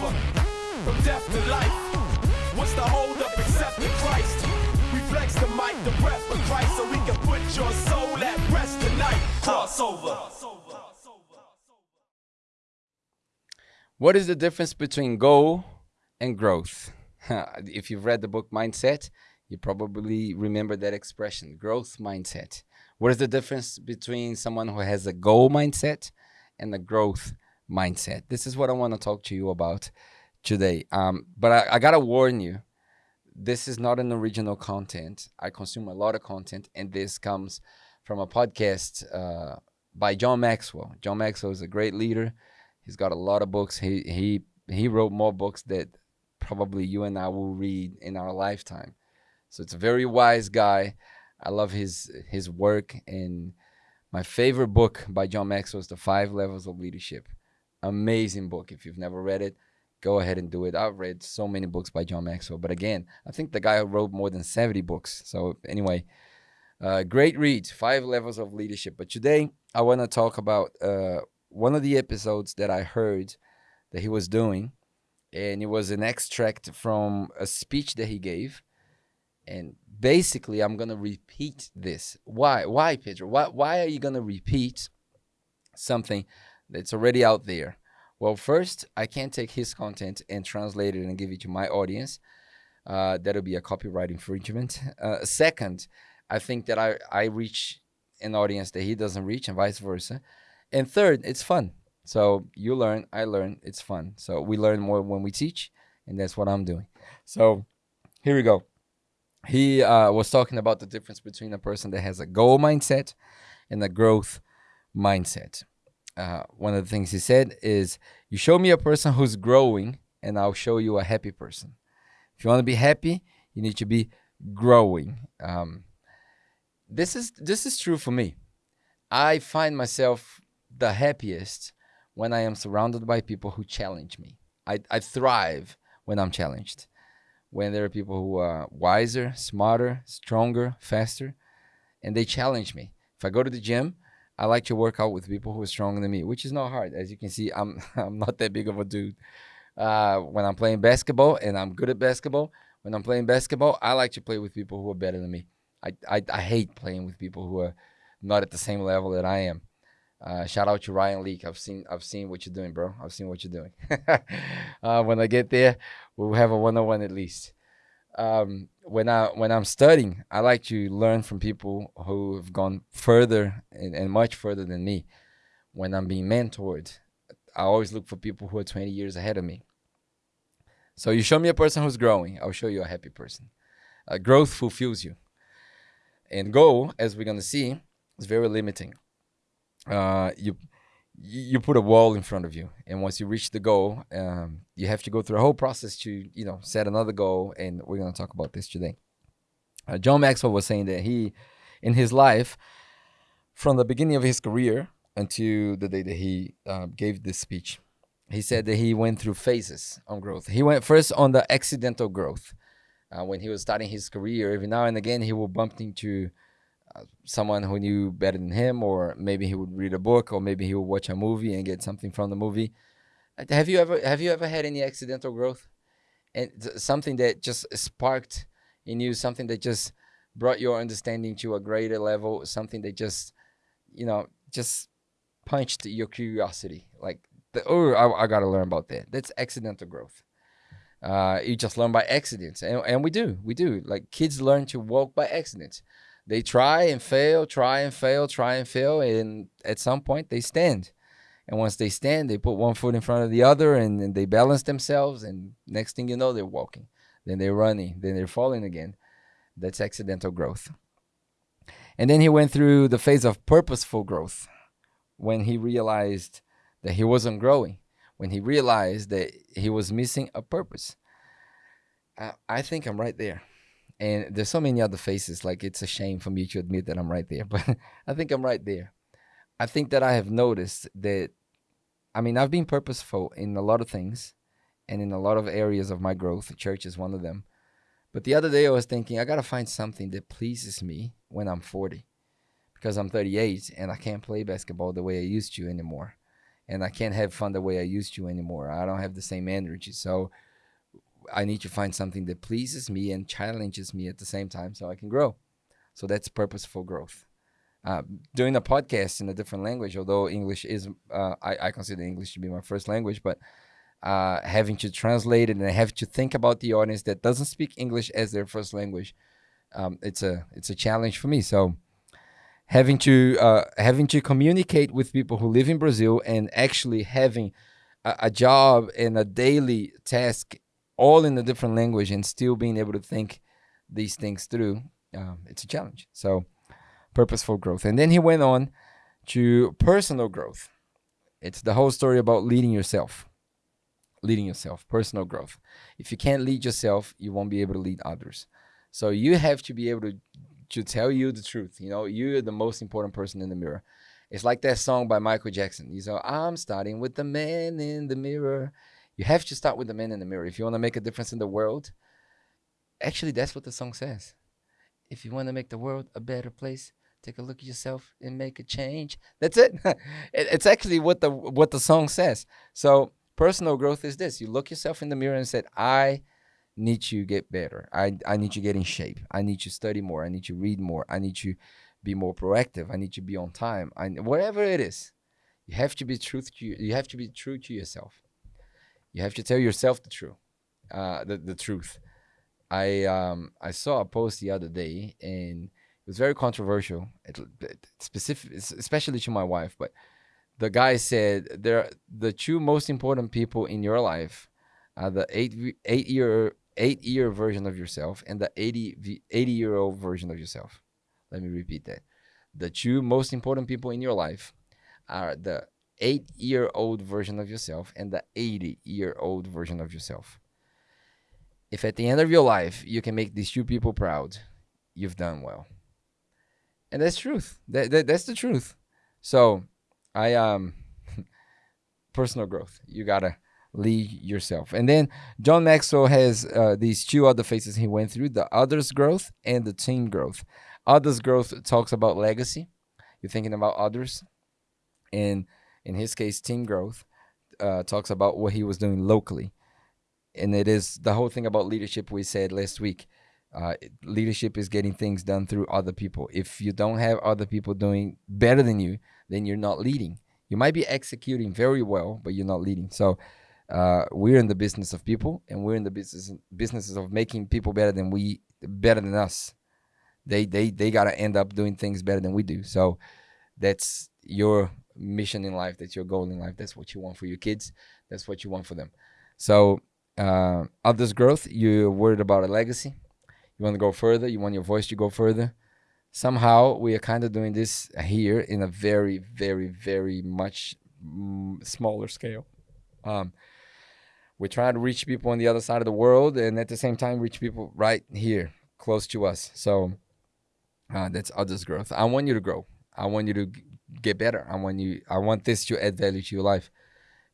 From death to life. What's the hold up except Christ? We flex the mic, the breath of Christ, so we can put your soul at rest tonight. Crossover. What is the difference between goal and growth? if you've read the book Mindset, you probably remember that expression growth mindset. What is the difference between someone who has a goal mindset and a growth mindset? This is what I want to talk to you about today. Um, but I, I got to warn you this is not an original content. I consume a lot of content, and this comes from a podcast uh, by John Maxwell. John Maxwell is a great leader. He's got a lot of books. He he he wrote more books that probably you and I will read in our lifetime. So it's a very wise guy. I love his his work and my favorite book by John Maxwell is The Five Levels of Leadership. Amazing book. If you've never read it, go ahead and do it. I've read so many books by John Maxwell, but again, I think the guy wrote more than 70 books. So anyway, uh, great read, Five Levels of Leadership. But today I want to talk about uh, one of the episodes that I heard that he was doing, and it was an extract from a speech that he gave. And basically, I'm gonna repeat this. Why? Why, Pedro? Why? Why are you gonna repeat something that's already out there? Well, first, I can't take his content and translate it and give it to my audience. Uh, that'll be a copyright infringement. Uh, second, I think that I, I reach an audience that he doesn't reach and vice versa. And third, it's fun. So you learn, I learn, it's fun. So we learn more when we teach, and that's what I'm doing. So here we go. He uh, was talking about the difference between a person that has a goal mindset and a growth mindset uh, one of the things he said is, "You show me a person who's growing, and I'll show you a happy person. If you want to be happy, you need to be growing." Um, this is this is true for me. I find myself the happiest when I am surrounded by people who challenge me. I, I thrive when I'm challenged. When there are people who are wiser, smarter, stronger, faster, and they challenge me. If I go to the gym I like to work out with people who are stronger than me, which is not hard. As you can see, I'm I'm not that big of a dude. Uh, when I'm playing basketball and I'm good at basketball, when I'm playing basketball, I like to play with people who are better than me. I, I, I hate playing with people who are not at the same level that I am. Uh, shout out to Ryan Leak. I've seen I've seen what you're doing, bro. I've seen what you're doing. uh, when I get there, we'll have a one-on-one at least um, when I when I'm studying, I like to learn from people who have gone further and, and much further than me. When I'm being mentored, I always look for people who are 20 years ahead of me. So you show me a person who's growing, I'll show you a happy person. Uh, growth fulfills you, and goal, as we're gonna see, is very limiting. Uh, you you put a wall in front of you and once you reach the goal um, you have to go through a whole process to you know set another goal and we're going to talk about this today. Uh, john maxwell was saying that he in his life from the beginning of his career until the day that he uh, gave this speech he said that he went through phases on growth. He went first on the accidental growth. Uh, when he was starting his career every now and again he will bump into someone who knew better than him, or maybe he would read a book, or maybe he would watch a movie and get something from the movie. Uh, have you ever have you ever had any accidental growth, and something that just sparked in you, something that just brought your understanding to a greater level, something that just, you know, just punched your curiosity, like, the, oh, I, I got to learn about that. That's accidental growth. Uh, you just learn by accidents, and, and we do, we do. Like kids learn to walk by accidents they try and fail, try and fail, try and fail, and at some point they stand. And once they stand, they put one foot in front of the other and, and they balance themselves. And next thing you know, they're walking. Then they're running. Then they're falling again. That's accidental growth. And then he went through the phase of purposeful growth when he realized that he wasn't growing, when he realized that he was missing a purpose. I, I think I'm right there and there's so many other faces like it's a shame for me to admit that i'm right there but i think i'm right there i think that i have noticed that i mean i've been purposeful in a lot of things and in a lot of areas of my growth church is one of them but the other day i was thinking i gotta find something that pleases me when i'm 40 because i'm 38 and i can't play basketball the way i used to anymore and I can't have fun the way I used to anymore. I don't have the same energy. So I need to find something that pleases me and challenges me at the same time so I can grow. So that's purposeful growth. Uh, doing a podcast in a different language, although English is, uh, I, I, consider English to be my first language, but uh, having to translate it and have to think about the audience that doesn't speak English as their first language, um, it's a it's a challenge for me. So having to uh, having to communicate with people who live in Brazil and actually having a, a job and a daily task all in a different language and still being able to think these things through, um, it's a challenge. So, purposeful growth. And then he went on to personal growth. It's the whole story about leading yourself. Leading yourself, personal growth. If you can't lead yourself, you won't be able to lead others. So you have to be able to to tell you the truth. You know, you're the most important person in the mirror. It's like that song by Michael Jackson. You know, I'm starting with the man in the mirror. You have to start with the man in the mirror. If you want to make a difference in the world, actually, that's what the song says. If you want to make the world a better place, take a look at yourself and make a change. That's it. it's actually what the what the song says. So personal growth is this: you look yourself in the mirror and said, "I need to get better. I I need to get in shape. I need to study more. I need to read more. I need to be more proactive. I need to be on time. I whatever it is, you have to be truth to you. You have to be true to yourself. You have to tell yourself the truth. Uh, the the truth. I um I saw a post the other day and it was very controversial. It, it specific, especially to my wife, but the guy said there the two most important people in your life are the eight eight year eight year version of yourself and the 80, 80 year old version of yourself. Let me repeat that. The two most important people in your life are the eight year old version of yourself and the 80 year old version of yourself. If at the end of your life you can make these two people proud, you've done well. And that's truth. That, that that's the truth. So I um personal growth. You gotta lead yourself. And then John Maxwell has uh, these two other phases he went through: the others growth and the team growth. Others growth talks about legacy. You're thinking about others, and in his case, team growth, uh, talks about what he was doing locally. And it is the whole thing about leadership we said last week. Uh, leadership is getting things done through other people. If you don't have other people doing better than you, then you're not leading. You might be executing very well, but you're not leading. So uh, we're in the business of people, and we're in the business businesses of making people better than we, better than us. They they they gotta end up doing things better than we do. So that's your mission in life, that's your goal in life, that's what you want for your kids, that's what you want for them. So, uh, others' growth, you're worried about a legacy, you want to go further, you want your voice to go further. Somehow, we are kind of doing this here in a very, very, very much mm, smaller scale. Um, we're trying to reach people on the other side of the world and at the same time reach people right here close to us so uh, that's others growth i want you to grow i want you to get better. I want you. I want this to add value to your life,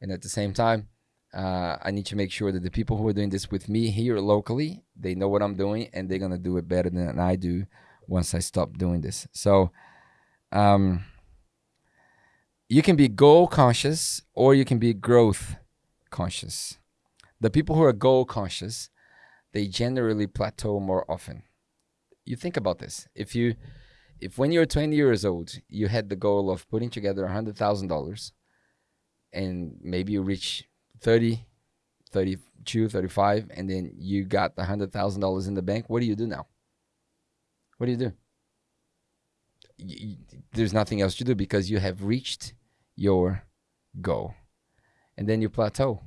and at the same time, uh, I need to make sure that the people who are doing this with me here locally, they know what I'm doing, and they're gonna do it better than I do once I stop doing this. So, um, you can be goal conscious or you can be growth conscious. The people who are goal conscious, they generally plateau more often. You think about this. If you if when you're 20 years old, you had the goal of putting together $100,000 and maybe you reach 30, 32, 35, and then you got the $100,000 in the bank, what do you do now? What do you do? You, there's nothing else to do because you have reached your goal. And then you plateau.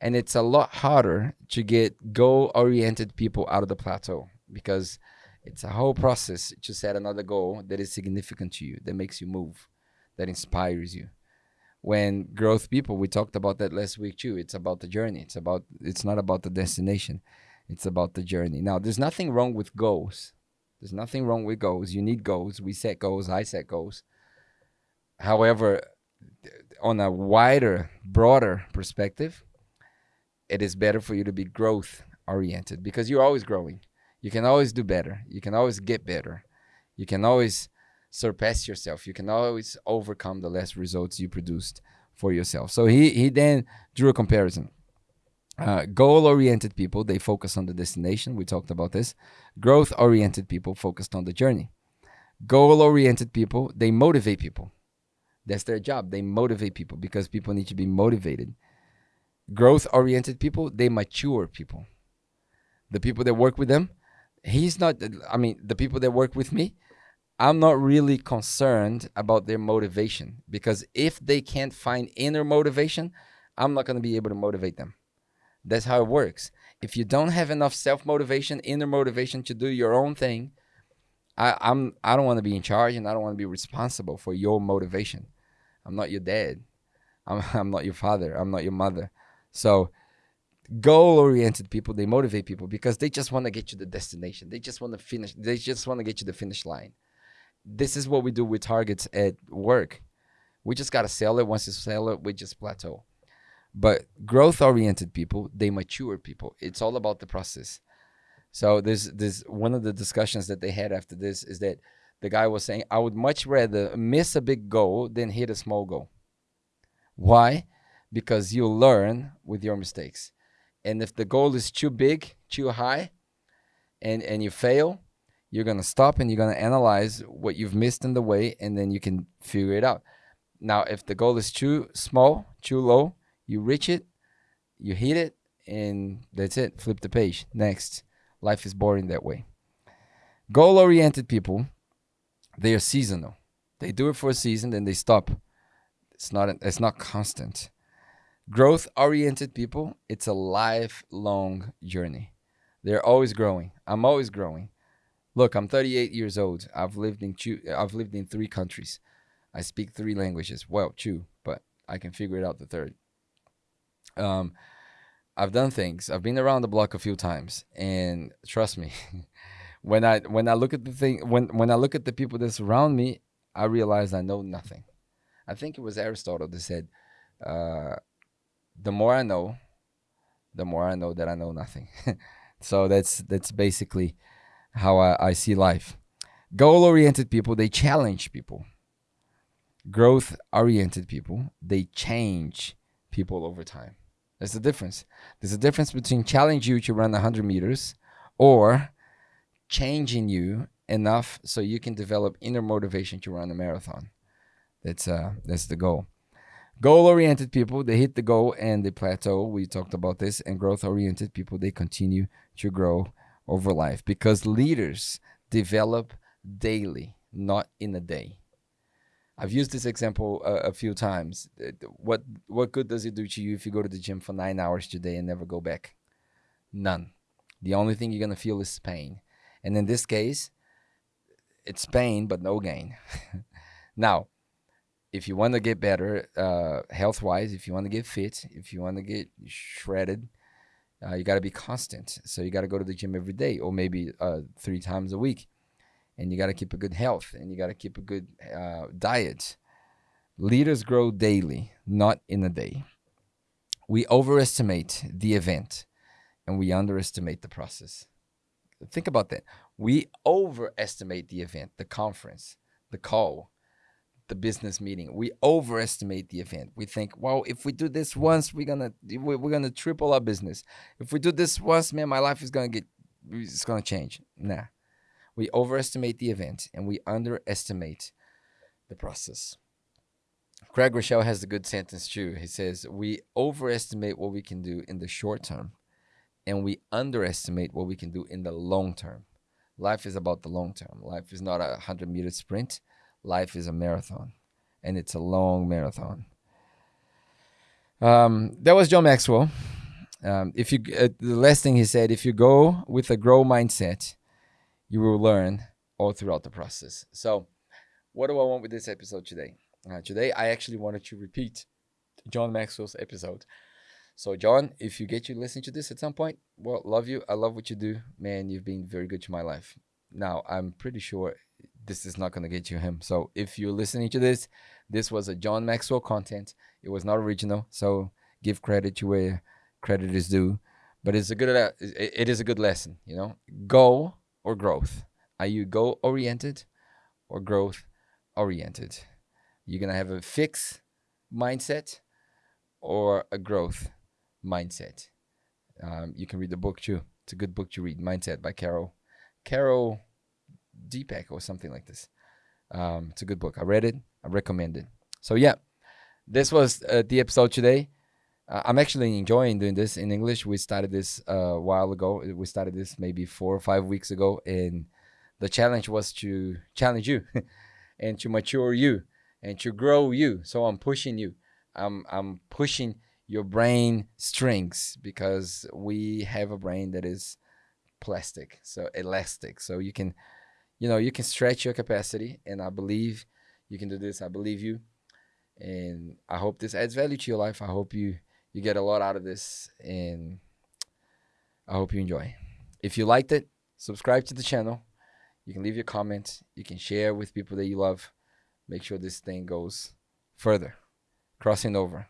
And it's a lot harder to get goal oriented people out of the plateau because it's a whole process to set another goal that is significant to you, that makes you move, that inspires you. When growth people, we talked about that last week too. It's about the journey. It's about it's not about the destination. It's about the journey. Now, there's nothing wrong with goals. There's nothing wrong with goals. You need goals. We set goals. I set goals. However, on a wider, broader perspective, it is better for you to be growth oriented because you're always growing you can always do better. You can always get better. You can always surpass yourself. You can always overcome the last results you produced for yourself. So he he then drew a comparison. Uh, goal-oriented people they focus on the destination. We talked about this. Growth-oriented people focused on the journey. Goal-oriented people they motivate people. That's their job. They motivate people because people need to be motivated. Growth-oriented people they mature people. The people that work with them, he's not. I mean, the people that work with me, I'm not really concerned about their motivation because if they can't find inner motivation, I'm not going to be able to motivate them. That's how it works. If you don't have enough self motivation, inner motivation to do your own thing, I, I'm I don't want to be in charge and I don't want to be responsible for your motivation. I'm not your dad. I'm I'm not your father. I'm not your mother. So goal oriented people they motivate people because they just want to get to the destination. They just want to finish. They just want to get to the finish line this is what we do with targets at work. We just gotta sell it. Once you sell it, we just plateau. But growth oriented people, they mature people. It's all about the process. So there's there's one of the discussions that they had after this is that the guy was saying, I would much rather miss a big goal than hit a small goal. Why? Because you learn with your mistakes. And if the goal is too big, too high, and, and you fail, you're going to stop and you're going to analyze what you've missed in the way and then you can figure it out. Now, if the goal is too small, too low, you reach it, you hit it, and that's it. Flip the page. Next. Life is boring that way. Goal oriented people, they are seasonal. They do it for a season, then they stop. It's not it's not constant. Growth oriented people, it's a lifelong journey. They're always growing. I'm always growing. Look, I'm 38 years old. I've lived in two, I've lived in three countries. I speak three languages. Well, two, but I can figure it out the third. Um, I've done things. I've been around the block a few times, and trust me, when I when I look at the thing, when when I look at the people that surround me, I realize I know nothing. I think it was Aristotle that said, uh, "The more I know, the more I know that I know nothing." so that's that's basically how I, I see life. Goal oriented people, they challenge people. Growth oriented people, they change people over time. There's a difference. There's a difference between challenge you to run 100 meters or changing you enough so you can develop inner motivation to run a marathon. That's uh that's the goal. Goal oriented people, they hit the goal and they plateau. We talked about this. And growth oriented people, they continue to grow over life because leaders develop daily, not in a day. I've used this example a, a, few times. Uh, what what good does it do to you if you go to the gym for nine hours today and never go back? None. The only thing you're gonna feel is pain, and in this case, it's pain but no gain. now, if you want to get better uh, health wise, if you want to get fit, if you want to get shredded, uh, you got to be constant. So you got to go to the gym every day or maybe uh, three times a week. And you got to keep a good health and you got to keep a good uh, diet. Leaders grow daily, not in a day. We overestimate the event and we underestimate the process. Think about that. We overestimate the event, the conference, the call, the business meeting. We overestimate the event. We think, well, if we do this once, we're gonna we're gonna triple our business. If we do this once, man, my life is gonna get it's gonna change. Nah, we overestimate the event and we underestimate the process. Craig Groeschel has a good sentence too. He says, "We overestimate what we can do in the short term, and we underestimate what we can do in the long term." Life is about the long term. Life is not a hundred meter sprint life is a marathon and it's a long marathon. Um, that was John Maxwell. Um, if you uh, the last thing he said, if you go with a grow mindset, you will learn all throughout the process. So, what do I want with this episode today? Uh, today, I actually wanted to repeat John Maxwell's episode. So, John, if you get to listen to this at some point, well, love you. I love what you do, man. You've been very good to my life. Now, I'm pretty sure this is not going to get you him. So if you're listening to this, this was a John Maxwell content. It was not original. So give credit to where credit is due. But it's a good it is a good lesson, you know. Go or growth. Are you go oriented or growth oriented? You're gonna have a fixed mindset or a growth mindset? Um, you can read the book too. It's a good book to read, Mindset by Carol Carol Deepak or something like this. Um, it's a good book. I read it. I recommend it. So yeah, this was uh, the episode today. Uh, I'm actually enjoying doing this in English. We started this uh, a while ago. We started this maybe four or five weeks ago, and the challenge was to challenge you and to mature you and to grow you. So I'm pushing you. I'm I'm pushing your brain strings because we have a brain that is plastic, so elastic. So you can, you know, you can stretch your capacity, and I believe you can do this. I believe you, and I hope this adds value to your life. I hope you you get a lot out of this, and I hope you enjoy. If you liked it, subscribe to the channel. You can leave your comments. You can share with people that you love. Make sure this thing goes further, crossing over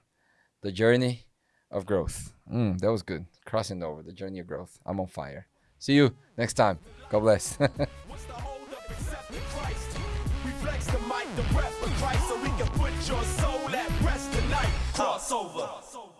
the journey of growth. Mm, that was good. Crossing over the journey of growth. I'm on fire. See you next time. God bless. the breath of Christ, so we can put your soul at rest tonight. Crossover.